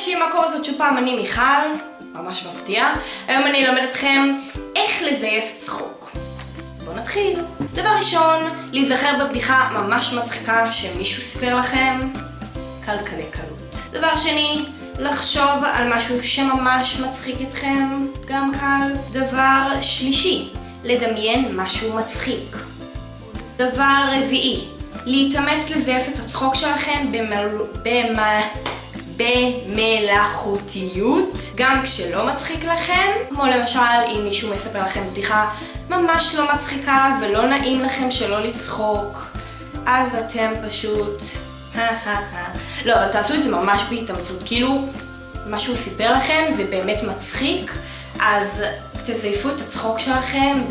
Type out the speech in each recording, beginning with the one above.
אנשים, מה קורה זאת שוב פעם, אני מיכל, ממש מפתיע. היום אני אלמד אתכם איך לזייף צחוק. בואו נתחיל. דבר ראשון, להיזכר בבדיחה ממש מצחיקה שמישהו סיפר לכם, קל קלה קלות. דבר שני, לחשוב על משהו שממש מצחיק אתכם, גם קל. דבר שלישי, לדמיין משהו מצחיק. דבר רביעי, להתאמץ לזייף את הצחוק שלכם במל... במ... במלאכותיות, גם כשלא מצחיק לכם, כמו למשל אם מישהו מספר לכם בדיחה ממש לא מצחיקה ולא נעים לכם שלא לצחוק, אז אתם פשוט... לא, אבל תעשו את זה ממש בהתאמצות, כאילו מה שהוא סיפר לכם זה באמת מצחיק, אז תזייפו את הצחוק שלכם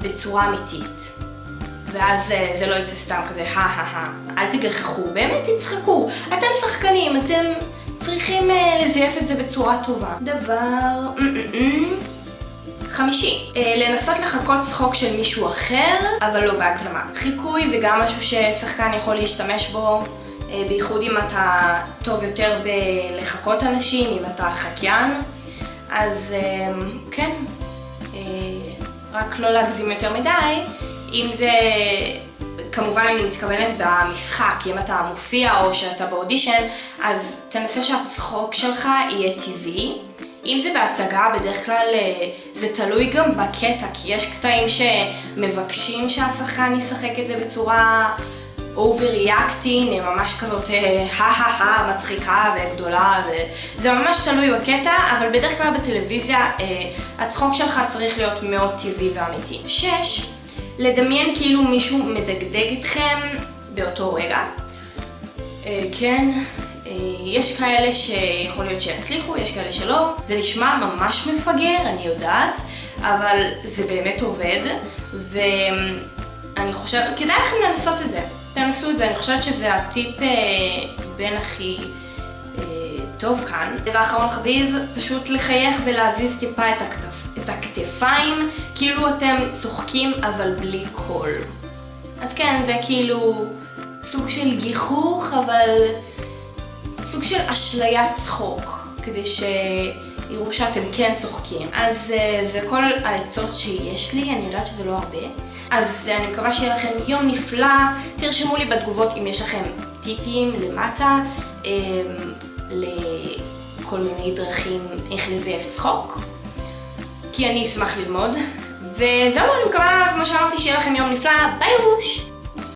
בצורה אמיתית. ואז אה, זה לא יצא סתם כזה, הא אל תגחכו, באמת תצחקו. אתם שחקנים, אתם צריכים אה, לזייף את זה בצורה טובה. דבר... חמישי, אה, לנסות לחכות צחוק של מישהו אחר, אבל לא בהגזמה. חיקוי זה גם משהו ששחקן יכול להשתמש בו, בייחוד אם אתה טוב יותר בלחכות אנשים, אם אתה חקיין. אז כן, רק לא להגזים יותר מדי. אם זה, כמובן אני מתכוונת במשחק, אם אתה מופיע או שאתה באודישן, אז תנסה שהצחוק שלך יהיה טבעי. אם זה בהצגה, בדרך כלל אה, זה תלוי גם בקטע, כי יש קטעים שמבקשים שהשחקן ישחק את זה בצורה over-reacting, ממש כזאת הא-הא-הא מצחיקה וגדולה, וזה ממש תלוי בקטע, אבל בדרך כלל בטלוויזיה אה, הצחוק שלך צריך להיות מאוד טבעי ואמיתי. שש, לדמיין כאילו מישהו מדגדג איתכם באותו רגע. אה, כן, אה, יש כאלה שיכול להיות שיצליחו, יש כאלה שלא. זה נשמע ממש מפגר, אני יודעת, אבל זה באמת עובד, ואני חושבת, כדאי לכם לנסות את זה. תנסו את זה, אני חושבת שזה הטיפ אה, בין הכי טוב כאן. דבר אחרון חביב, פשוט לחייך ולהזיז טיפה את הכתף. את הכתפיים, כאילו אתם צוחקים אבל בלי קול. אז כן, זה כאילו סוג של גיחוך, אבל סוג של אשליית צחוק, כדי שיראו שאתם כן צוחקים. אז uh, זה כל העצות שיש לי, אני יודעת שזה לא הרבה. אז uh, אני מקווה שיהיה לכם יום נפלא, תרשמו לי בתגובות אם יש לכם טיפים למטה, um, לכל מיני דרכים איך לזייף צחוק. כי אני אשמח ללמוד. וזהו, אני מקווה, כמו שאמרתי, שיהיה לכם יום נפלא, ביי רוש!